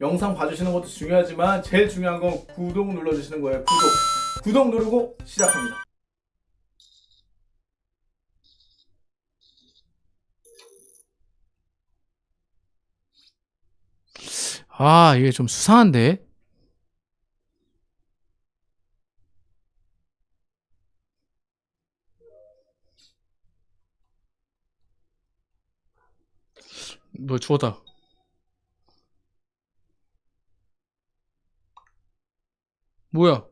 영상 봐주시는 것도 중요하지만 제일 중요한 건 구독 눌러주시는 거예요. 구독. 구독 누르고 시작합니다. 아, 이게 좀 수상한데? 뭐 죽었다. 뭐야?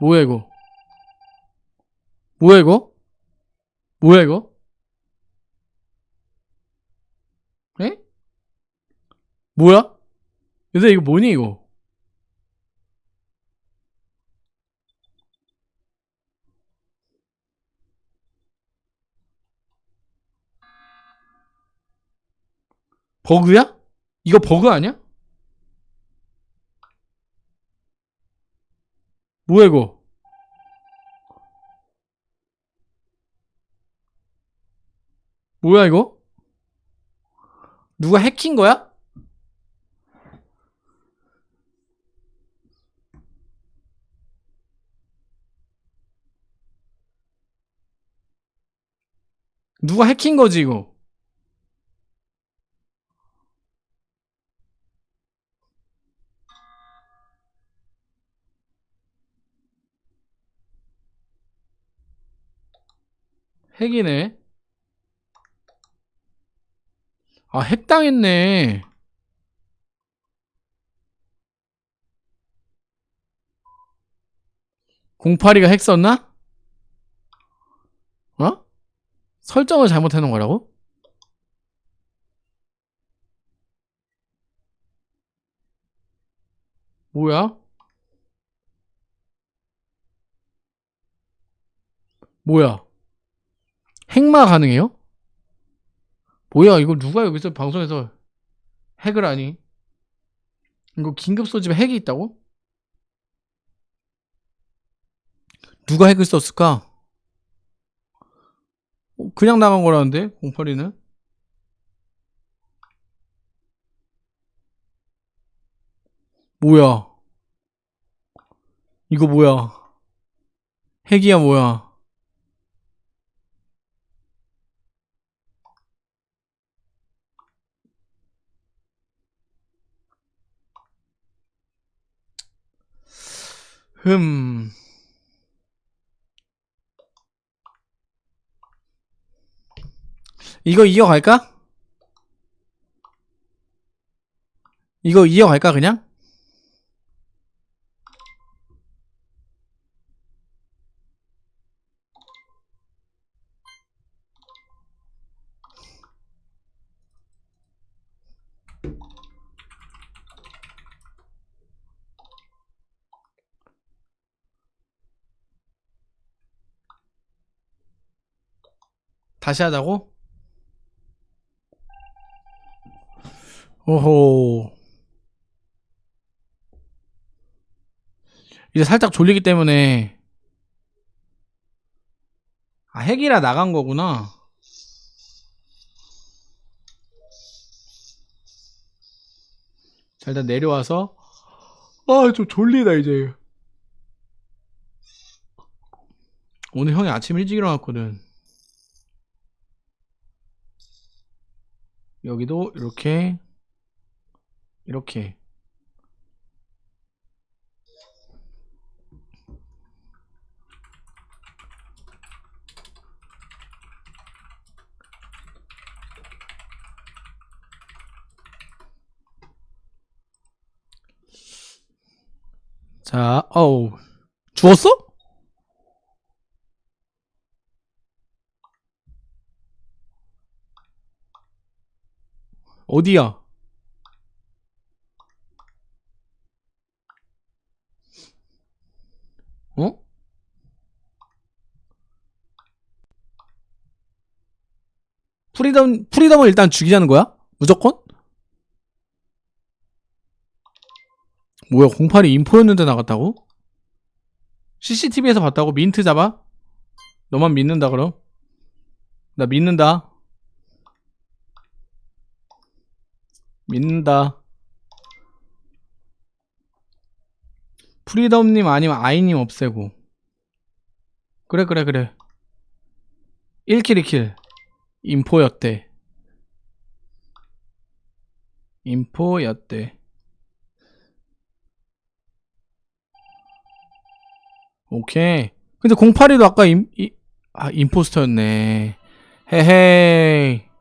뭐야 이거? 뭐야 이거? 뭐야 이거? 에? 뭐야? 얘들 이거 뭐니 이거? 버그야? 이거 버그 아니야? 뭐야 이거? 뭐야 이거? 누가 해킨 거야? 누가 해킨 거지 이거? 핵이네. 아, 핵당했네. 공파리가 핵 썼나? 어? 설정을 잘못해놓은 거라고? 뭐야? 뭐야? 핵마 가능해요? 뭐야 이거 누가 여기서 방송에서 핵을 하니? 이거 긴급 소집에 핵이 있다고? 누가 핵을 썼을까? 어, 그냥 나간 거라는데 공팔이는 뭐야 이거 뭐야 핵이야 뭐야 흠. 이거 이어갈까? 이거 이어갈까 그냥? 다시 하자고? 오호. 이제 살짝 졸리기 때문에 아 핵이라 나간 거구나. 자 일단 내려와서 아 좀 졸리다 이제 오늘 형이 아침 일찍 일어났거든 여기도 이렇게 이렇게 자, 어우 죽었어? 어디야? 어? 프리덤, 프리덤을 일단 죽이자는 거야? 무조건? 뭐야, 08이 info였는데 나갔다고? CCTV에서 봤다고? 민트 잡아? 너만 믿는다, 그럼? 나 믿는다. 믿는다. 프리덤님 아니면 아이님 없애고. 그래 그래 그래. 1 kill 2 kill. info였대. 인포였대. 오케이. 근데 08이도 아까 임, 이, 아, 임포스터였네. 헤헤이.